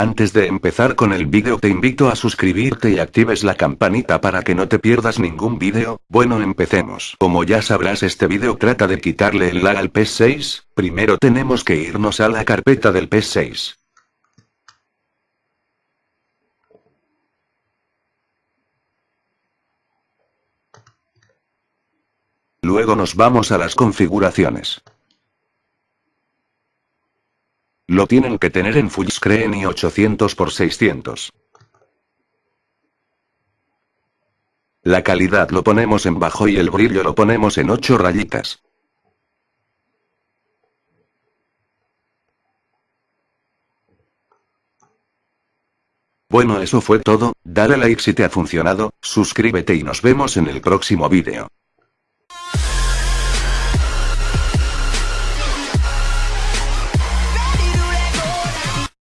Antes de empezar con el vídeo te invito a suscribirte y actives la campanita para que no te pierdas ningún vídeo, bueno empecemos. Como ya sabrás este vídeo trata de quitarle el lag al PS6, primero tenemos que irnos a la carpeta del PS6. Luego nos vamos a las configuraciones. Lo tienen que tener en full screen y 800 x 600. La calidad lo ponemos en bajo y el brillo lo ponemos en 8 rayitas. Bueno eso fue todo, dale like si te ha funcionado, suscríbete y nos vemos en el próximo vídeo.